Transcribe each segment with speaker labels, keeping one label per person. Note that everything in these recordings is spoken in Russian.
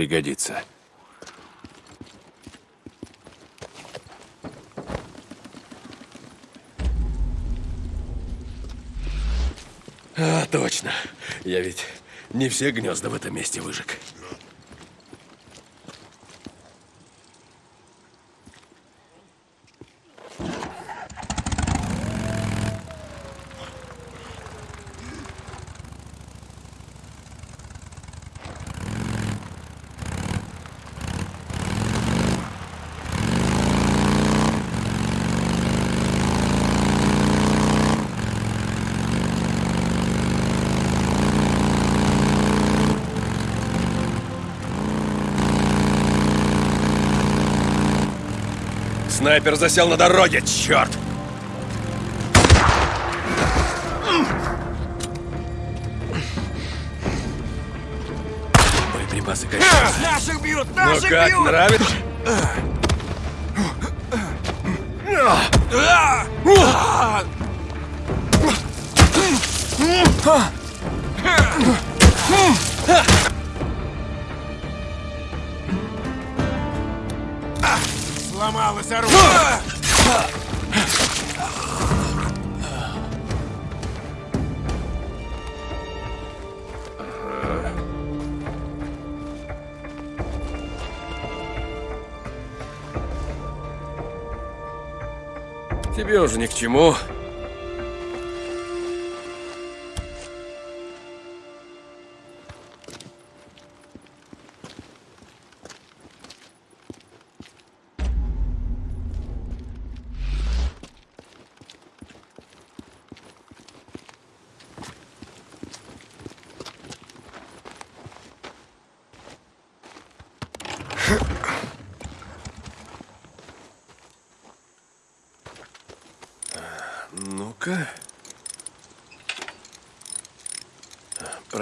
Speaker 1: Пригодится. А, точно. Я ведь не все гнезда в этом месте выжег. Снайпер засел на дороге, черт! Боеприпасы кончаются.
Speaker 2: Наших бьют!
Speaker 1: Ну
Speaker 2: Наших
Speaker 1: как,
Speaker 2: бьют!
Speaker 1: нравится?
Speaker 2: Сломалось
Speaker 1: Тебе уже ни к чему.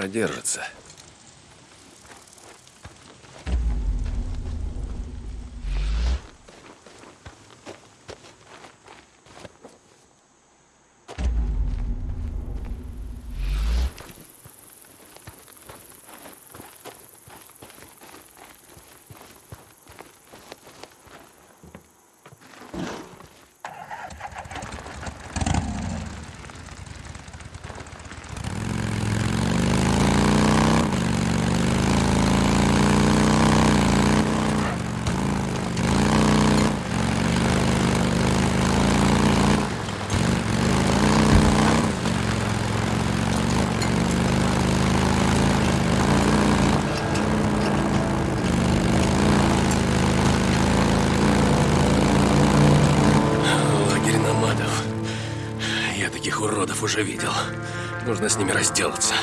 Speaker 1: Продержится. Лагерь намадов. Я таких уродов уже видел. Нужно с ними разделаться.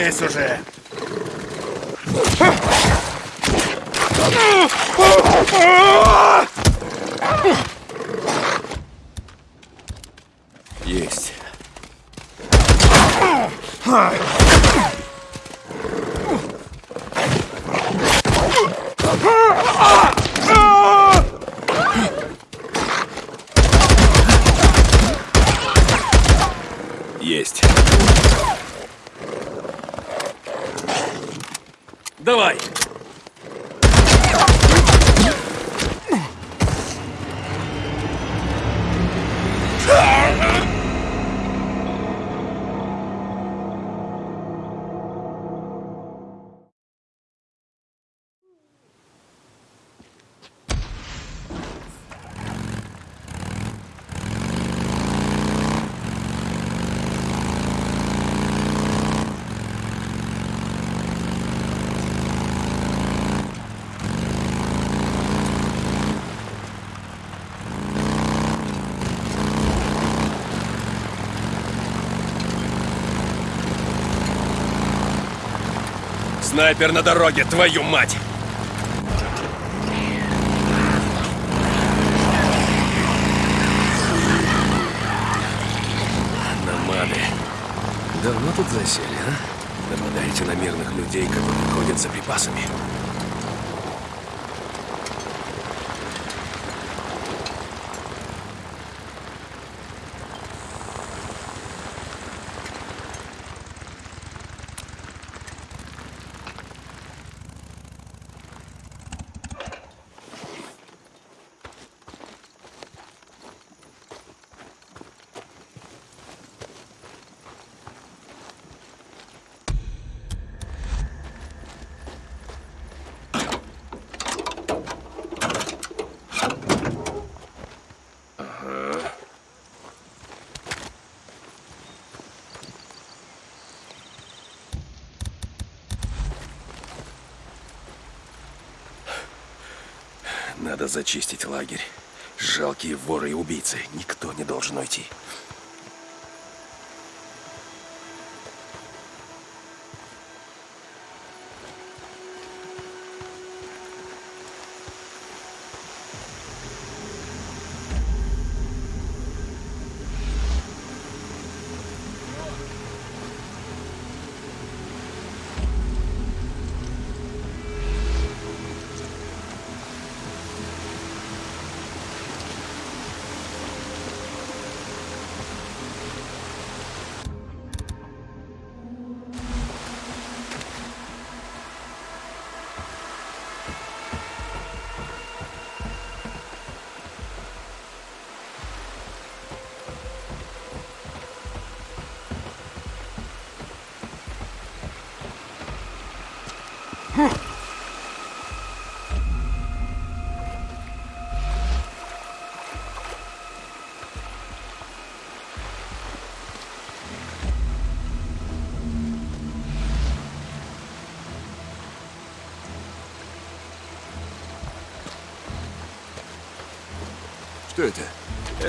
Speaker 1: Лезь уже! Есть. Есть. Давай! Снайпер на дороге, твою мать! Намады. Давно тут засели, а? Нападаете на мирных людей, которые ходят за припасами. Надо зачистить лагерь. Жалкие воры и убийцы. Никто не должен уйти.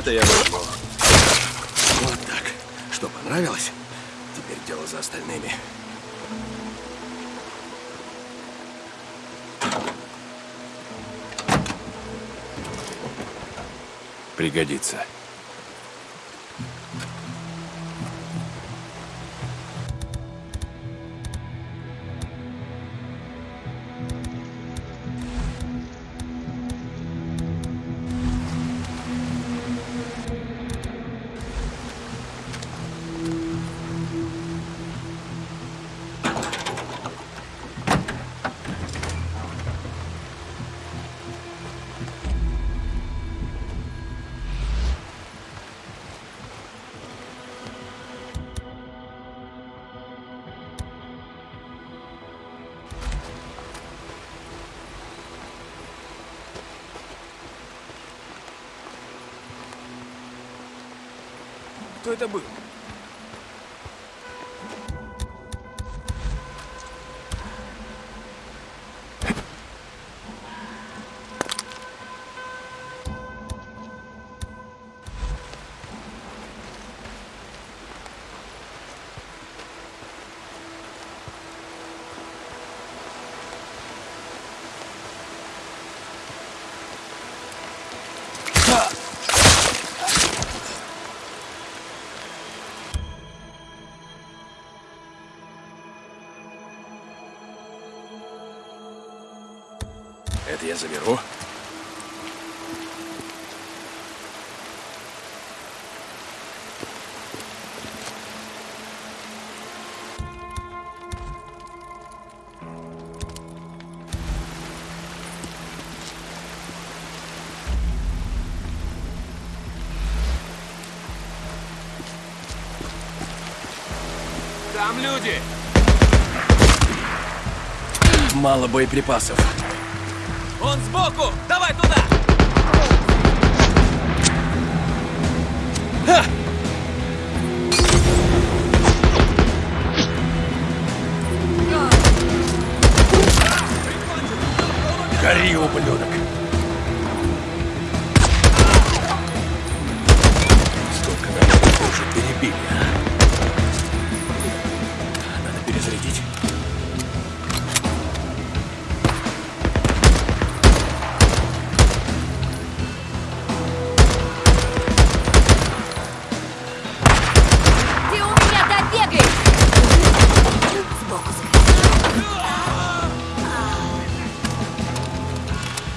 Speaker 2: Это
Speaker 1: я возьму.
Speaker 2: Вот так. Что, понравилось?
Speaker 1: Теперь дело за остальными. Пригодится. Я заберу.
Speaker 2: Там люди!
Speaker 1: Мало боеприпасов.
Speaker 2: Сбоку! Давай туда!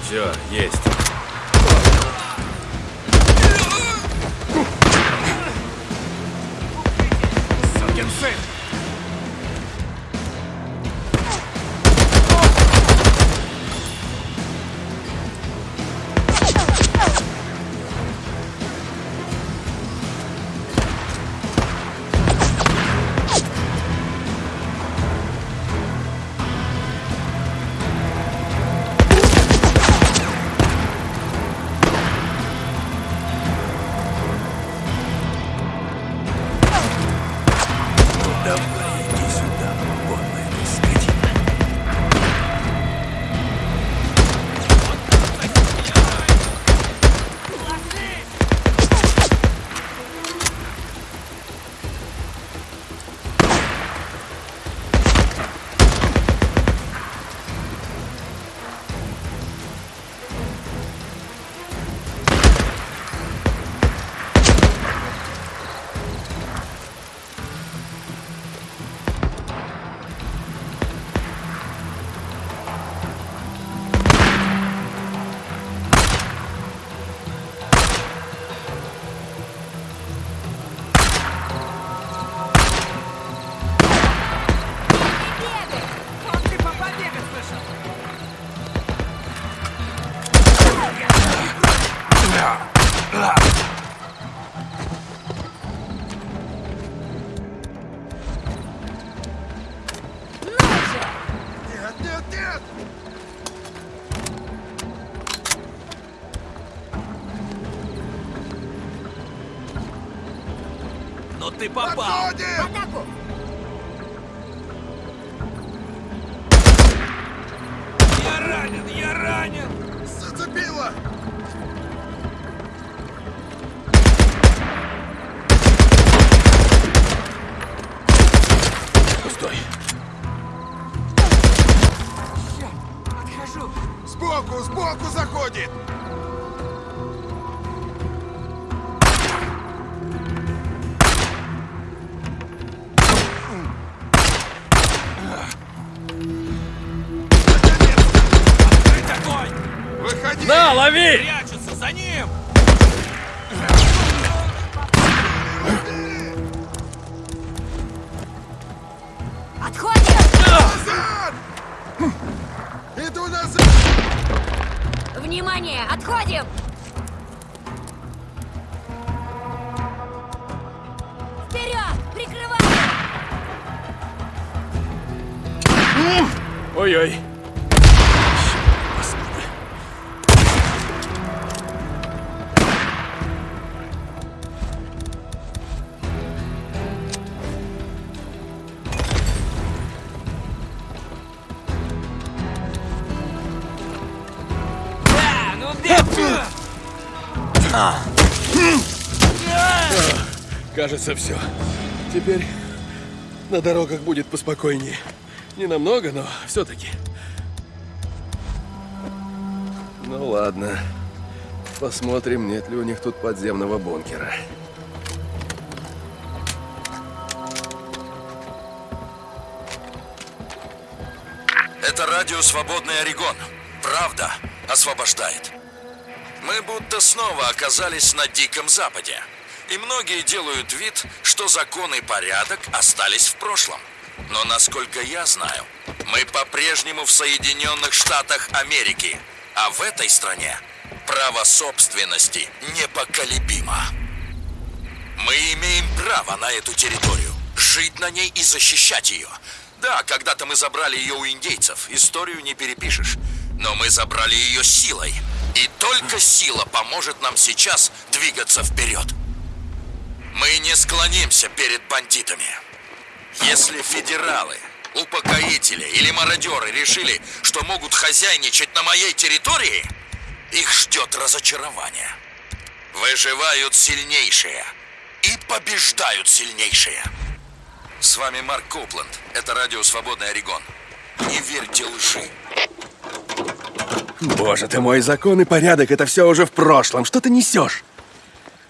Speaker 1: Все, есть.
Speaker 2: Сукин сын!
Speaker 1: Ты
Speaker 2: попал!
Speaker 3: Подходим!
Speaker 4: Атаку!
Speaker 2: Я ранен, я ранен!
Speaker 3: Зацепило!
Speaker 1: Кажется, все. Теперь на дорогах будет поспокойнее. Не намного, но все-таки. Ну ладно. Посмотрим, нет ли у них тут подземного бункера.
Speaker 5: Это радио «Свободный Орегон». Правда освобождает. Мы будто снова оказались на Диком Западе. И многие делают вид, что закон и порядок остались в прошлом. Но насколько я знаю, мы по-прежнему в Соединенных Штатах Америки. А в этой стране право собственности непоколебимо. Мы имеем право на эту территорию, жить на ней и защищать ее. Да, когда-то мы забрали ее у индейцев, историю не перепишешь. Но мы забрали ее силой. И только сила поможет нам сейчас двигаться вперед. Мы не склонимся перед бандитами. Если федералы, упокоители или мародеры решили, что могут хозяйничать на моей территории, их ждет разочарование. Выживают сильнейшие и побеждают сильнейшие. С вами Марк Копланд. Это радио «Свободный Орегон». Не верьте лжи.
Speaker 1: Боже ты мой, закон и порядок, это все уже в прошлом. Что ты несешь?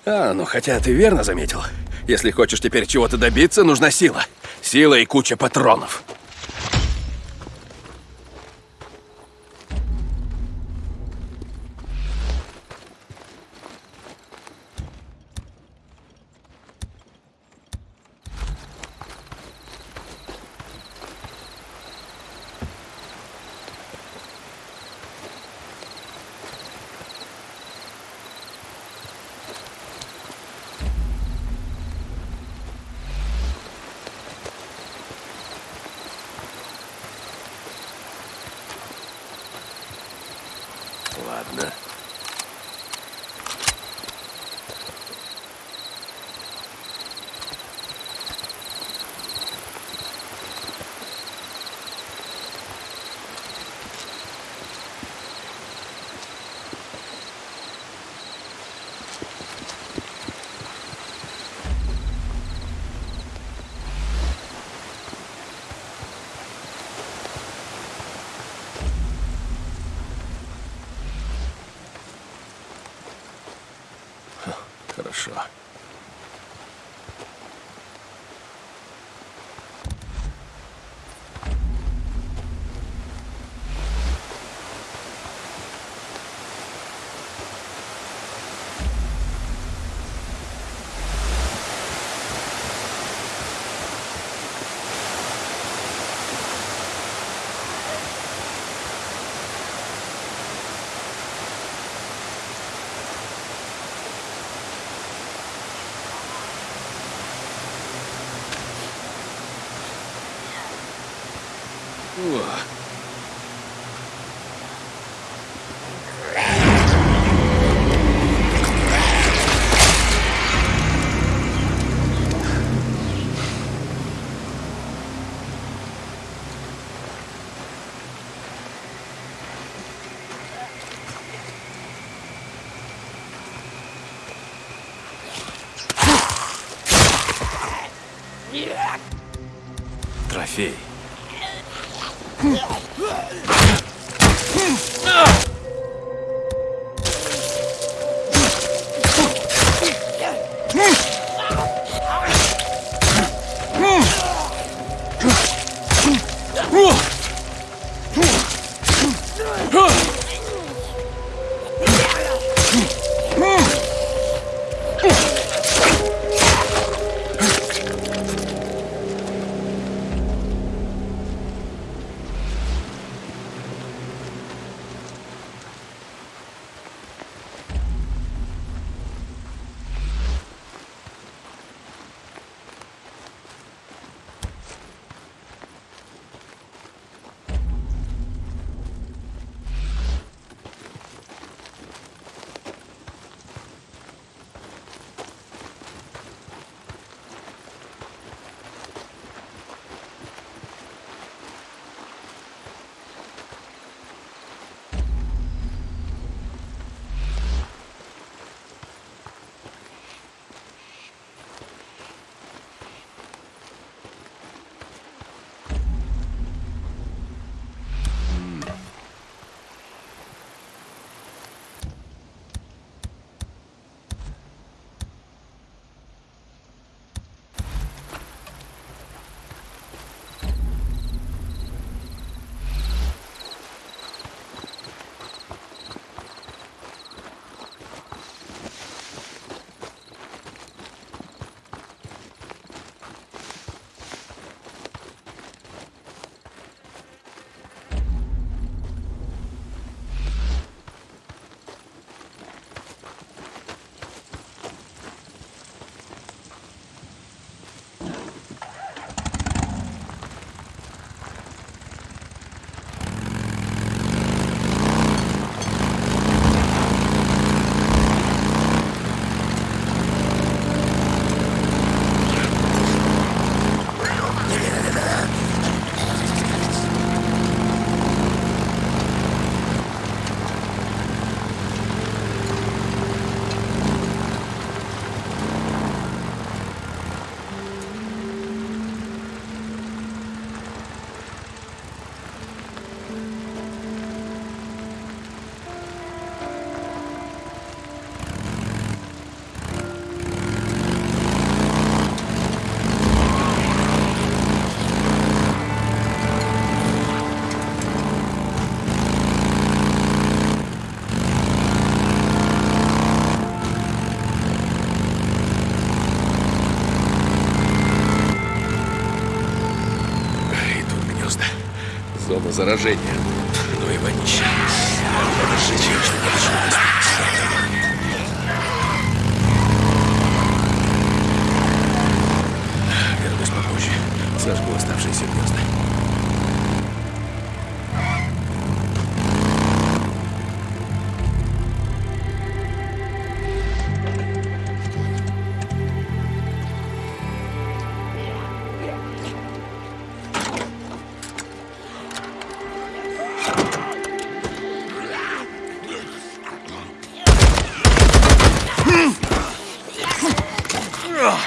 Speaker 1: А, ну хотя ты верно заметил. Если хочешь теперь чего-то добиться, нужна сила. Сила и куча патронов. Ладно. Хорошо. О, Трофей. Заражения. А,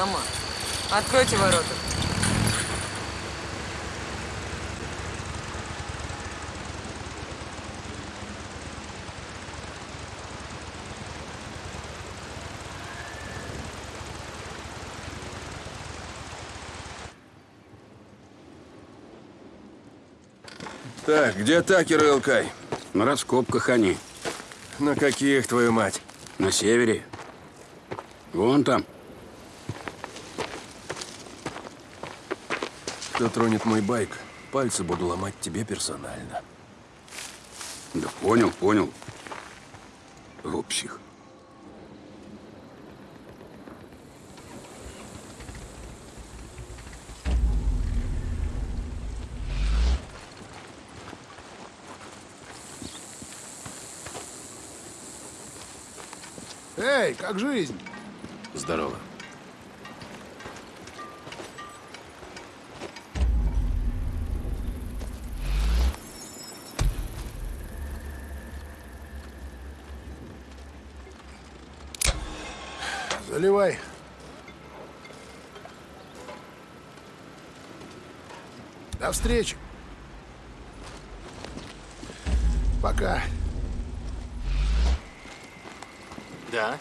Speaker 6: Нама. Откройте ворота.
Speaker 1: Так, где Такер и Элкай?
Speaker 7: На раскопках они.
Speaker 1: На каких, твою мать?
Speaker 7: На севере. Вон там.
Speaker 1: Кто тронет мой байк, пальцы буду ломать тебе персонально.
Speaker 7: Да понял, понял. О, псих.
Speaker 3: Эй, как жизнь?
Speaker 1: Здорово.
Speaker 8: Наливай. До встречи. Пока.
Speaker 9: Да?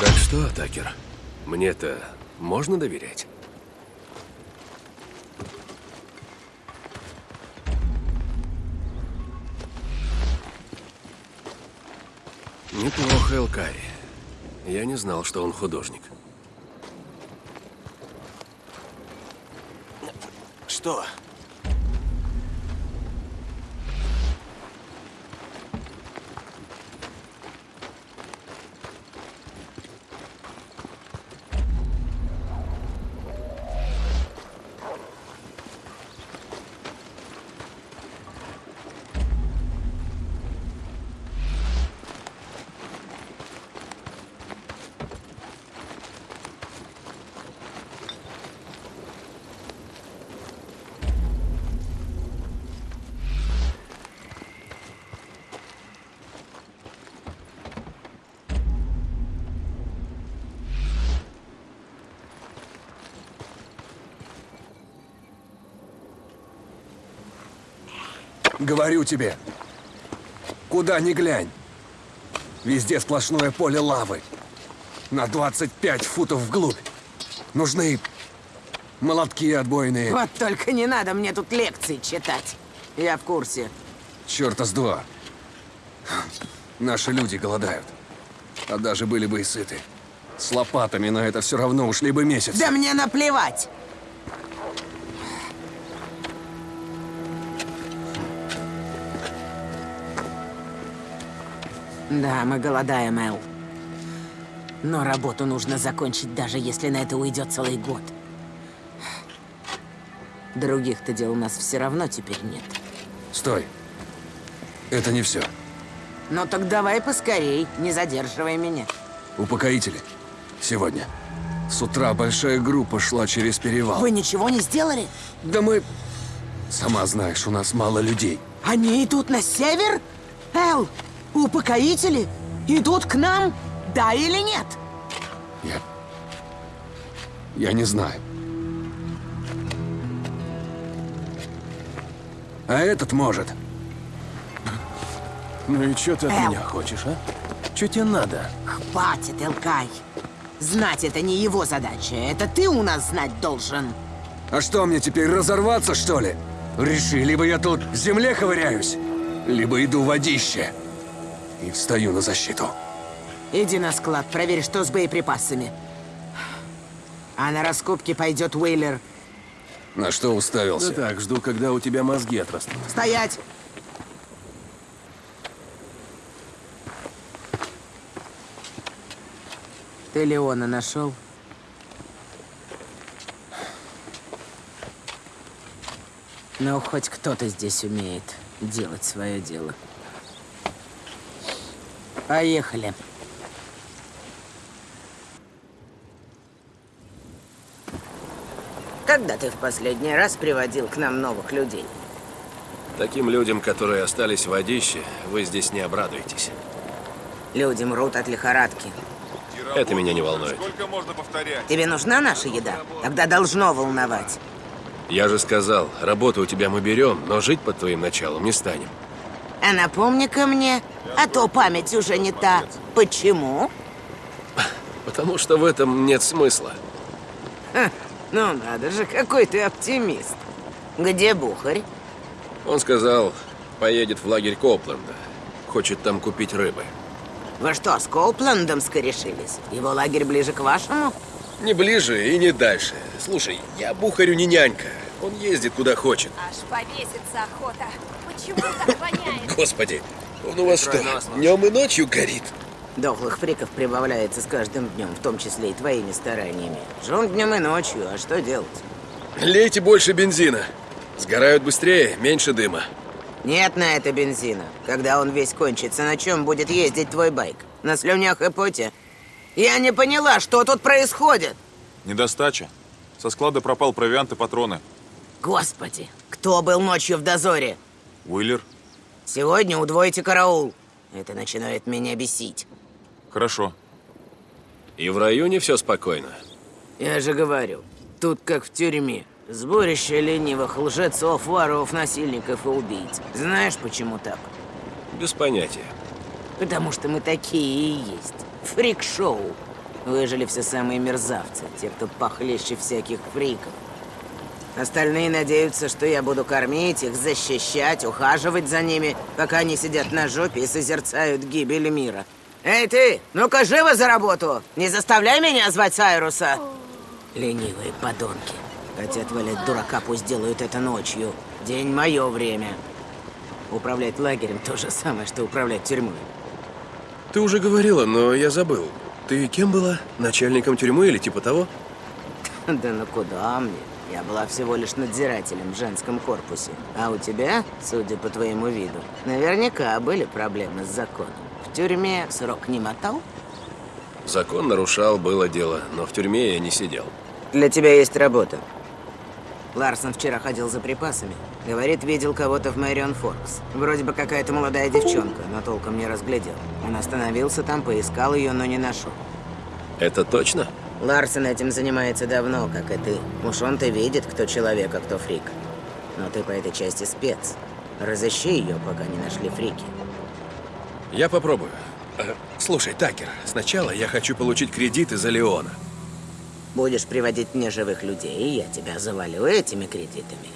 Speaker 1: Так что, Такер, мне-то можно доверять? Неплохо, Элкари. Я не знал, что он художник.
Speaker 9: Что?
Speaker 10: Говорю тебе, куда ни глянь, везде сплошное поле лавы. На 25 футов вглубь. Нужны молотки отбойные.
Speaker 6: Вот только не надо мне тут лекции читать. Я в курсе.
Speaker 10: Черта с два. Наши люди голодают. А даже были бы и сыты. С лопатами на это все равно ушли бы месяц.
Speaker 6: Да мне наплевать! Да, мы голодаем, Эл. Но работу нужно закончить, даже если на это уйдет целый год. Других-то дел у нас все равно теперь нет.
Speaker 10: Стой. Это не все.
Speaker 6: Ну так давай поскорей, не задерживай меня.
Speaker 10: Упокоители. Сегодня. С утра большая группа шла через перевал.
Speaker 6: Вы ничего не сделали?
Speaker 10: Да мы... Сама знаешь, у нас мало людей.
Speaker 6: Они идут на север? Эл, упокоители идут к нам? Да или нет?
Speaker 10: Я... Я не знаю. А этот может.
Speaker 1: Ну и что ты от
Speaker 6: Эл.
Speaker 1: меня хочешь, а? Что тебе надо?
Speaker 6: Хватит, Элкай. Знать это не его задача. Это ты у нас знать должен.
Speaker 10: А что, мне теперь разорваться, что ли? Реши, либо я тут в земле ковыряюсь, либо иду в водище. И встаю на защиту.
Speaker 6: Иди на склад, проверь, что с боеприпасами. А на раскопки пойдет Уэйлер.
Speaker 10: На что уставился?
Speaker 1: Да так, жду, когда у тебя мозги отрастут.
Speaker 6: Стоять! Ты Леона нашел? Ну, хоть кто-то здесь умеет делать свое дело. Поехали. Когда ты в последний раз приводил к нам новых людей?
Speaker 1: Таким людям, которые остались в водище, вы здесь не обрадуетесь.
Speaker 6: Люди мрут от лихорадки.
Speaker 1: Это меня не волнует.
Speaker 3: Сколько можно повторять?
Speaker 6: Тебе нужна наша еда? Тогда должно волновать.
Speaker 1: Я же сказал, работу у тебя мы берем, но жить под твоим началом не станем.
Speaker 6: А напомни-ка мне, а то память уже не та. Почему?
Speaker 1: Потому что в этом нет смысла.
Speaker 6: Ха, ну надо же, какой ты оптимист. Где Бухарь?
Speaker 1: Он сказал, поедет в лагерь Копленда. Хочет там купить рыбы.
Speaker 6: Вы что, с Коупландом скорешились? Его лагерь ближе к вашему?
Speaker 1: Не ближе и не дальше. Слушай, я Бухарю не нянька. Он ездит куда хочет.
Speaker 4: Аж повеситься охота. Почему так воняет?
Speaker 1: Господи, он у вас что, днем и ночью горит?
Speaker 6: Дохлых фриков прибавляется с каждым днем, в том числе и твоими стараниями. Жен днем и ночью, а что делать?
Speaker 1: Лейте больше бензина. Сгорают быстрее, меньше дыма.
Speaker 6: Нет на это бензина. Когда он весь кончится, на чем будет ездить твой байк? На слюнях и поте? Я не поняла, что тут происходит.
Speaker 11: Недостача. Со склада пропал провиант и патроны.
Speaker 6: Господи, кто был ночью в дозоре?
Speaker 11: Уиллер?
Speaker 6: Сегодня удвойте караул. Это начинает меня бесить.
Speaker 11: Хорошо.
Speaker 1: И в районе все спокойно.
Speaker 6: Я же говорю, тут как в тюрьме. Сборище ленивых лжецов, воров, насильников и убийц. Знаешь, почему так?
Speaker 1: Без понятия.
Speaker 6: Потому что мы такие и есть. Фрик-шоу. Выжили все самые мерзавцы, те, кто похлеще всяких фриков. Остальные надеются, что я буду кормить их, защищать, ухаживать за ними, пока они сидят на жопе и созерцают гибель мира. Эй ты, ну-ка живо за работу! Не заставляй меня звать Сайруса! Ленивые подонки. Хотят валять дурака, пусть делают это ночью. День мое время. Управлять лагерем то же самое, что управлять тюрьмой.
Speaker 1: Ты уже говорила, но я забыл. Ты кем была? Начальником тюрьмы или типа того?
Speaker 6: Да ну куда мне? Я была всего лишь надзирателем в женском корпусе. А у тебя, судя по твоему виду, наверняка были проблемы с законом. В тюрьме срок не мотал?
Speaker 1: Закон нарушал, было дело, но в тюрьме я не сидел.
Speaker 6: Для тебя есть работа. Ларсон вчера ходил за припасами. Говорит, видел кого-то в Мэрион Форкс. Вроде бы какая-то молодая девчонка, но толком не разглядел. Он остановился там, поискал ее, но не нашел.
Speaker 1: Это точно?
Speaker 6: Ларсон этим занимается давно, как и ты. Уж он-то видит, кто человек, а кто фрик. Но ты по этой части спец. Разыщи ее, пока не нашли фрики.
Speaker 1: Я попробую. Э, Слушай, Такер, сначала я хочу получить кредит из-за Леона.
Speaker 6: Будешь приводить мне живых людей, и я тебя завалю этими кредитами.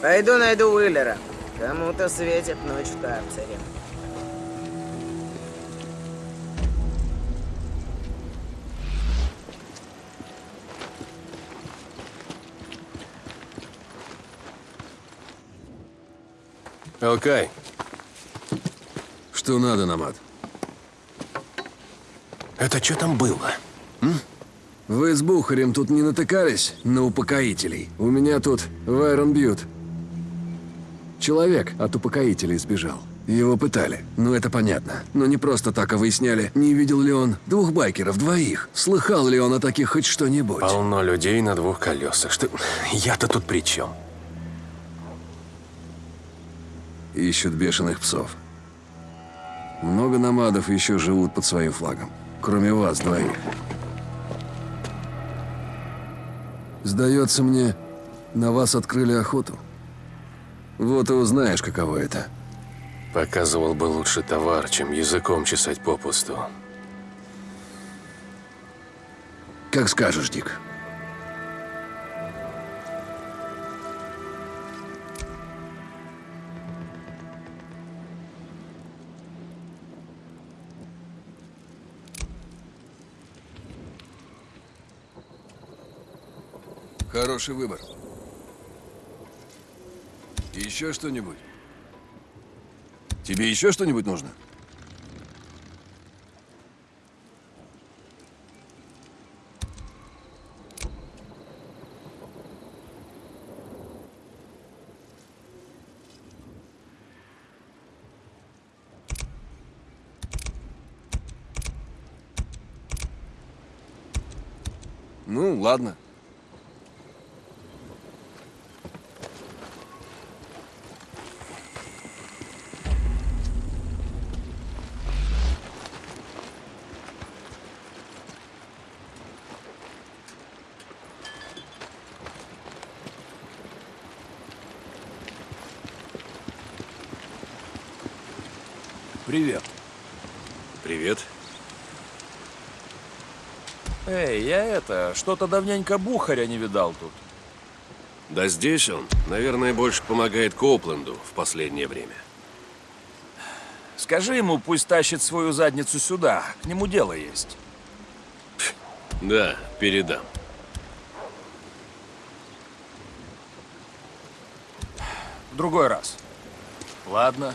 Speaker 6: Пойду найду Уиллера. Кому-то светит ночь в карцере.
Speaker 1: Алкай,
Speaker 10: Что надо, Намат?
Speaker 1: это что там было?
Speaker 10: Вы с Бухарем тут не натыкались на упокоителей? У меня тут Вайрон Бьют. Человек от упокоителей сбежал. Его пытали. Ну, это понятно. Но не просто так, а выясняли, не видел ли он двух байкеров, двоих. Слыхал ли он о таких хоть что-нибудь?
Speaker 1: Полно людей на двух колесах. Что... Я-то тут при чем?
Speaker 10: Ищут бешеных псов. Много намадов еще живут под своим флагом. Кроме вас двоих. Сдается мне, на вас открыли охоту. Вот и узнаешь, каково это.
Speaker 1: Показывал бы лучше товар, чем языком чесать попусту.
Speaker 10: Как скажешь, Дик. Хороший выбор. Еще что-нибудь? Тебе еще что-нибудь нужно? Ну, ладно. Привет.
Speaker 1: Привет.
Speaker 11: Эй, я это, что-то давненько Бухаря не видал тут.
Speaker 1: Да здесь он, наверное, больше помогает Коупленду в последнее время.
Speaker 11: Скажи ему, пусть тащит свою задницу сюда, к нему дело есть.
Speaker 1: Да, передам.
Speaker 11: В другой раз. Ладно.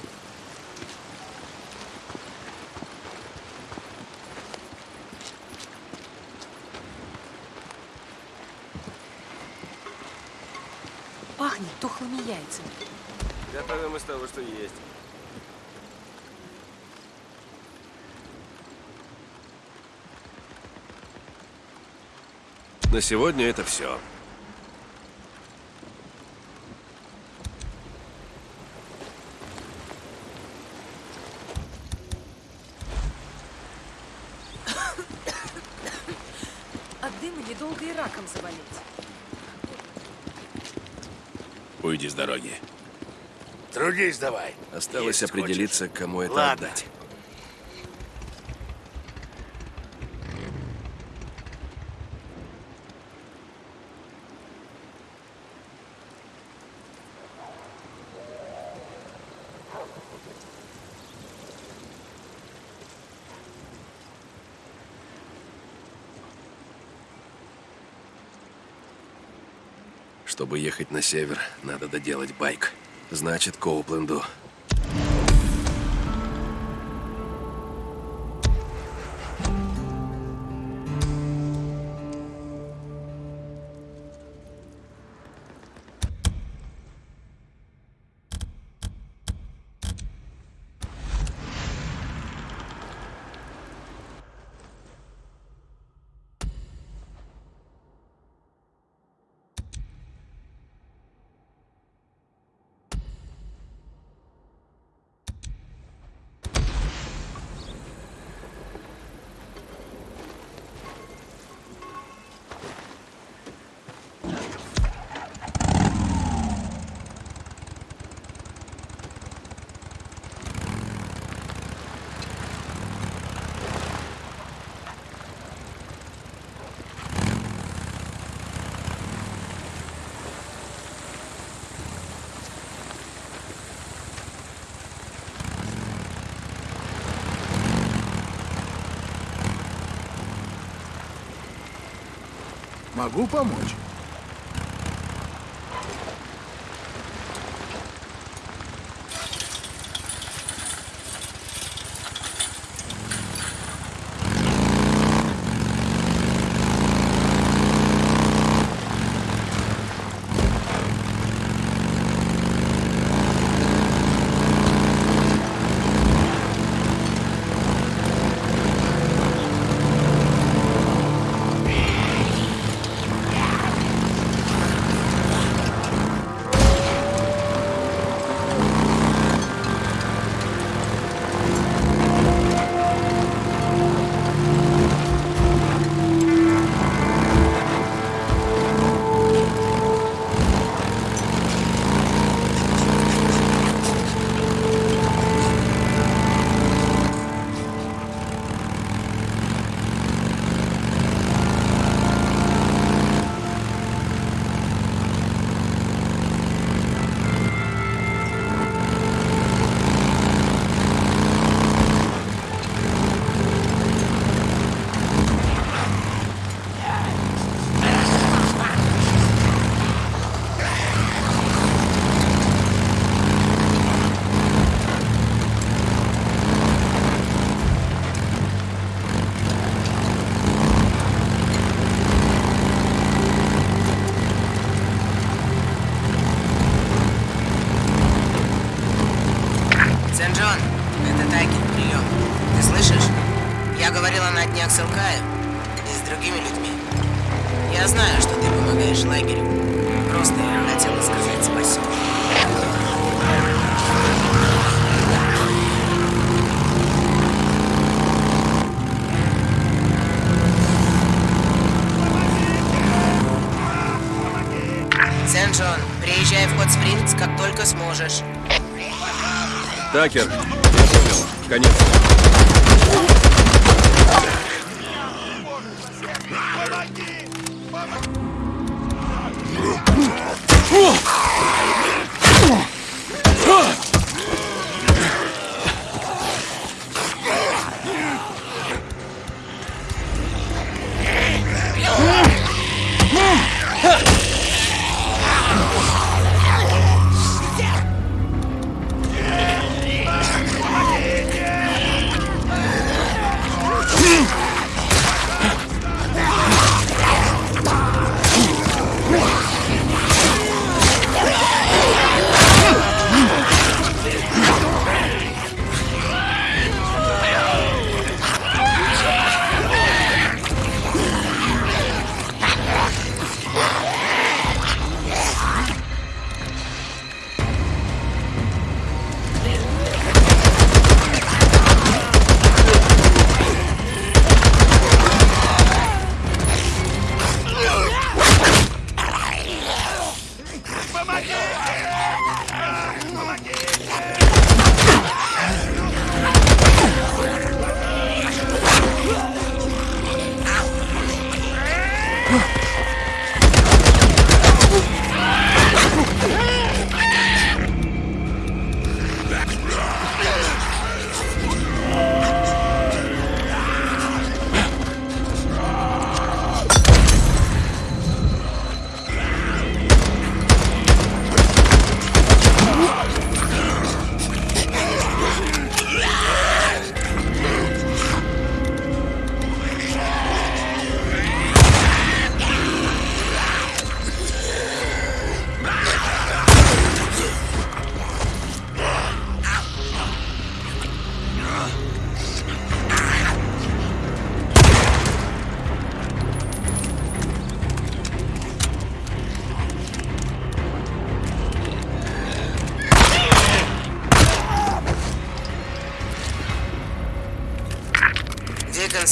Speaker 4: Пахнет тухлыми яйцами.
Speaker 1: Готовим из того, что есть. На сегодня это все.
Speaker 4: дыма недолго и раком заболеть.
Speaker 1: Уйди с дороги.
Speaker 9: Трудись давай.
Speaker 1: Осталось
Speaker 9: Есть
Speaker 1: определиться, кому это
Speaker 9: Ладно.
Speaker 1: отдать. Чтобы ехать на север, надо доделать байк. Значит, Коупленду.
Speaker 6: Magu Pamonte. Такер, я
Speaker 1: понял. Конец.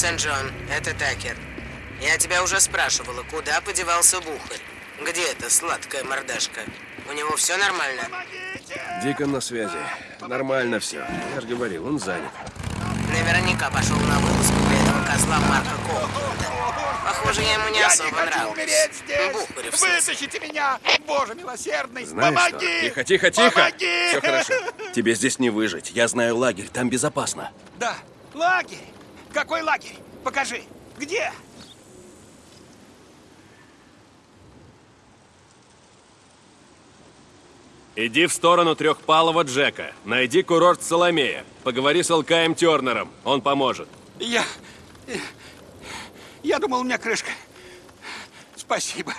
Speaker 6: Сент-Джон, это Такер. Я тебя уже спрашивала, куда подевался Бухарь? Где эта сладкая мордашка? У него все нормально?
Speaker 1: Дикон на связи. Нормально все. Я же говорил, он занят.
Speaker 6: Наверняка пошел на вылазку для этого козла Марка Колкинда. Похоже, я ему не
Speaker 9: Я
Speaker 6: особо
Speaker 9: не хочу
Speaker 6: нравлюсь.
Speaker 9: умереть здесь!
Speaker 6: Бухарев.
Speaker 9: Вытащите меня! Боже милосердный!
Speaker 1: Знаешь
Speaker 9: Помоги!
Speaker 1: что? Тихо, тихо, тихо!
Speaker 9: Помоги!
Speaker 1: Все хорошо. Тебе здесь не выжить. Я знаю лагерь, там безопасно.
Speaker 9: Да, лагерь! Какой лагерь? Покажи! Где?
Speaker 12: Иди в сторону трехпалого Джека. Найди курорт Соломея. Поговори с Алкаем Тернером. Он поможет.
Speaker 9: Я... Я думал, у меня крышка. Спасибо.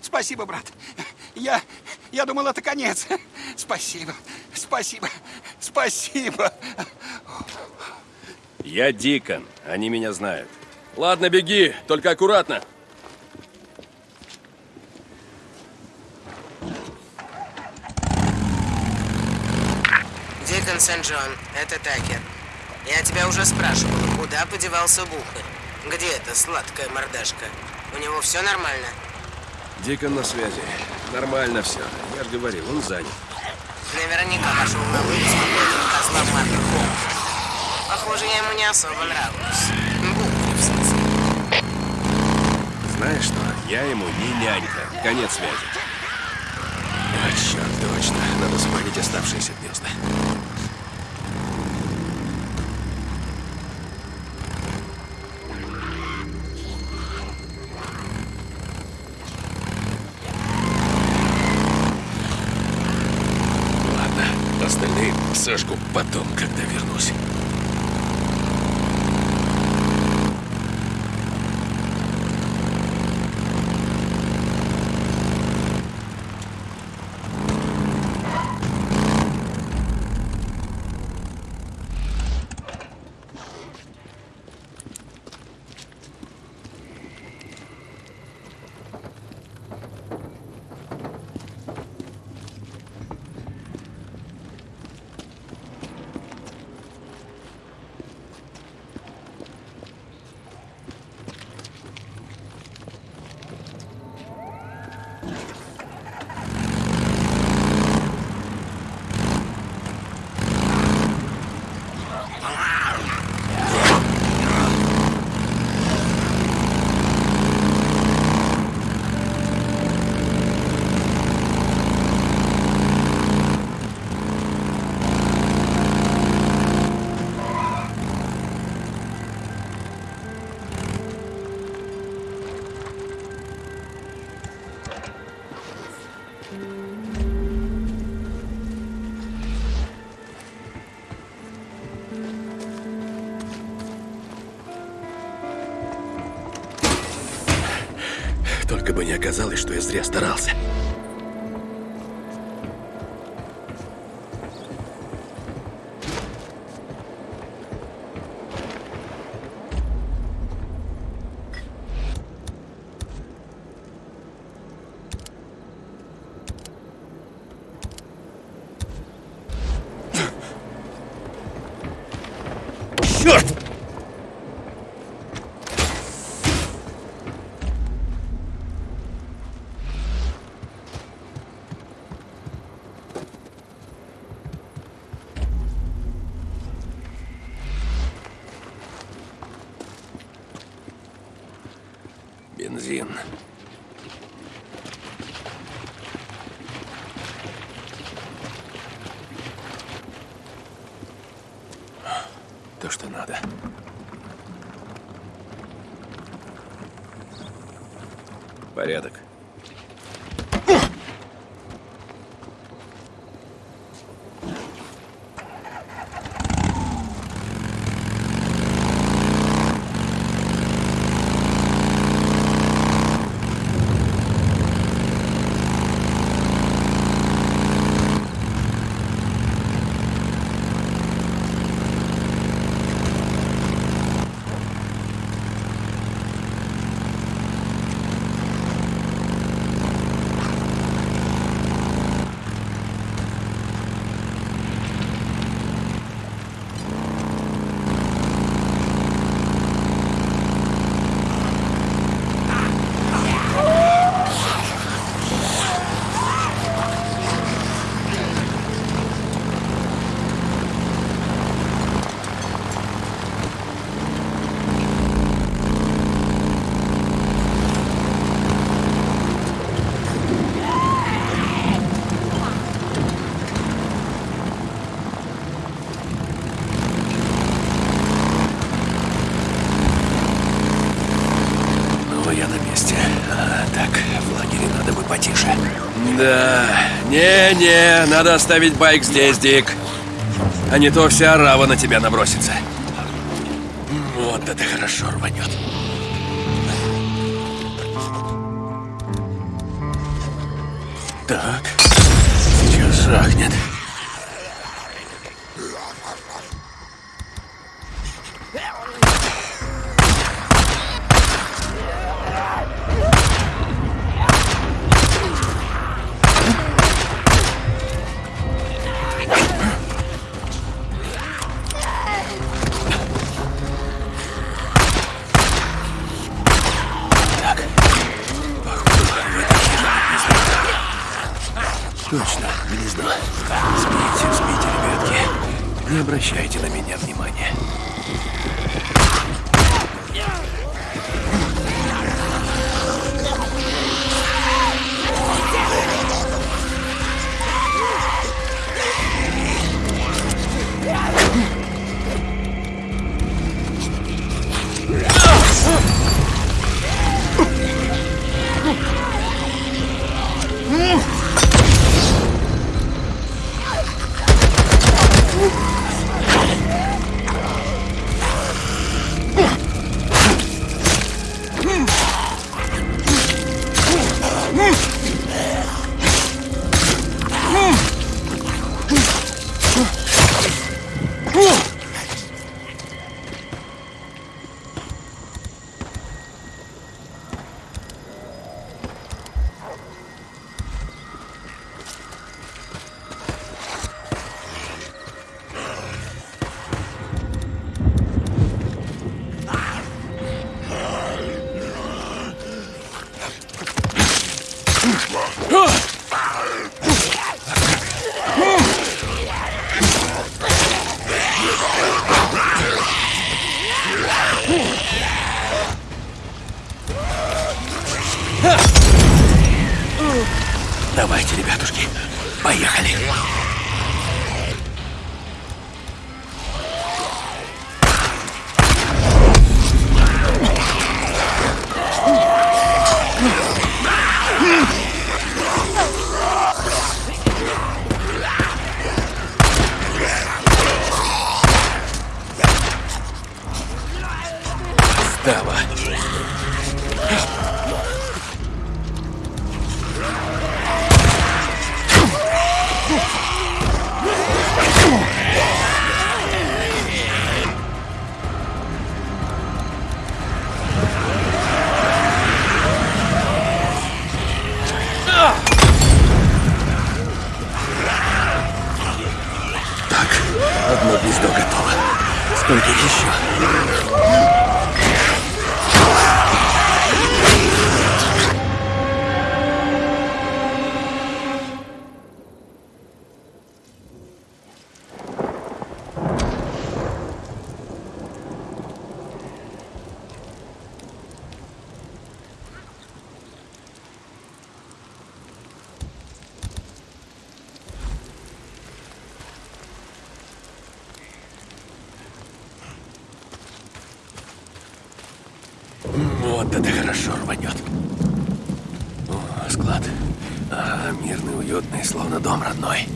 Speaker 9: Спасибо, брат. Я... Я думал, это конец. Спасибо. Спасибо. Спасибо.
Speaker 1: Я Дикон. Они меня знают. Ладно, беги, только аккуратно.
Speaker 6: Дикон Сент-Джон, это Такер. Я тебя уже спрашивала, куда подевался Бухарь? Где эта сладкая мордашка? У него все нормально?
Speaker 1: Дикон на связи. Нормально все. Я же говорил, он занят.
Speaker 6: Наверняка пошел на вылазку козла Марка. Похоже, я ему не особо нравлюсь. В смысле.
Speaker 1: Знаешь что? Я ему не нянька. Конец связи. А, черт, точно. Надо спалить оставшиеся гнезда. Остальные сожгу потом, когда вернусь. Черт! Да, не-не, надо оставить байк здесь, Дик. А не то вся арава на тебя набросится. Вот это хорошо рванет. Так, сейчас жахнет. Вот это хорошо рванет. О, склад. А, мирный, уютный, словно дом родной.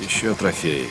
Speaker 11: Еще трофеи.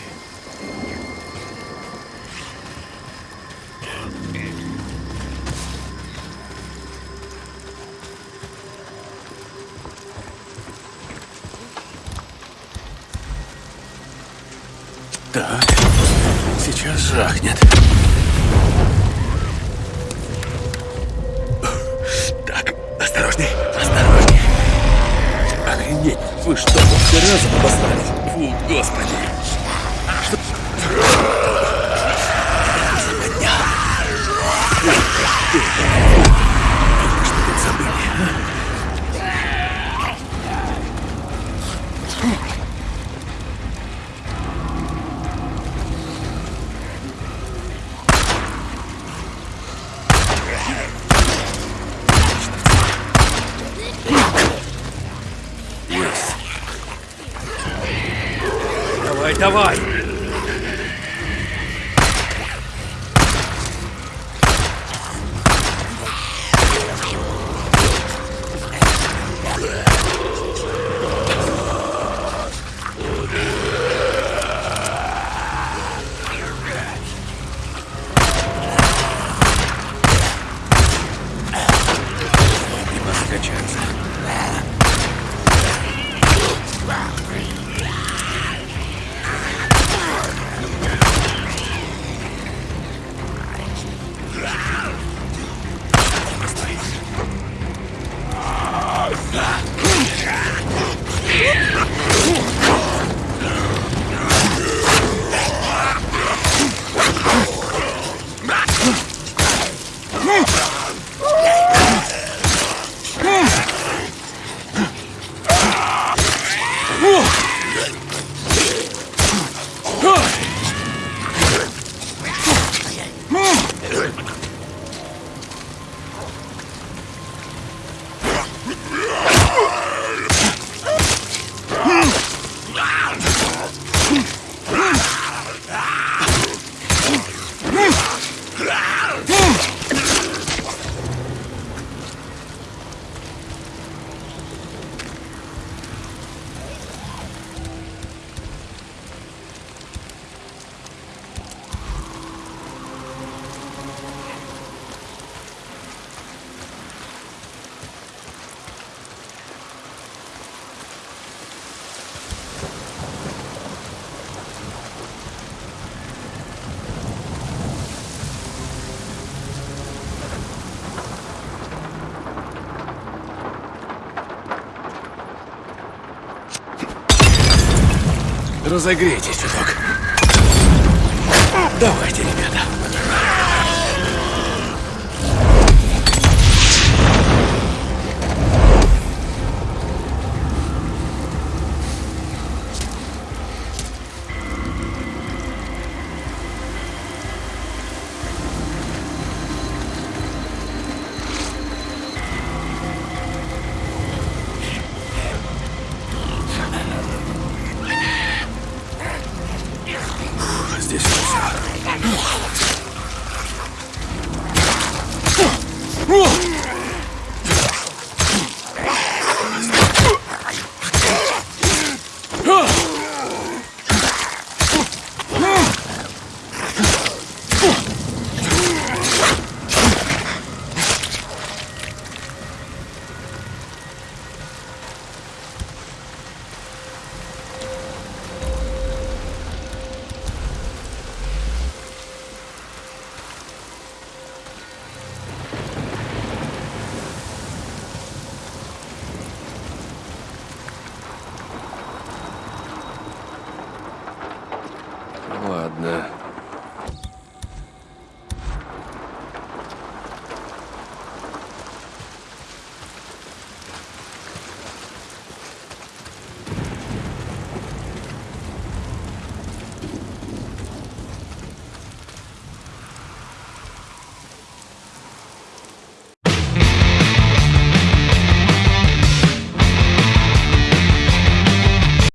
Speaker 1: Разогрейтесь чуток. Давайте, ребята.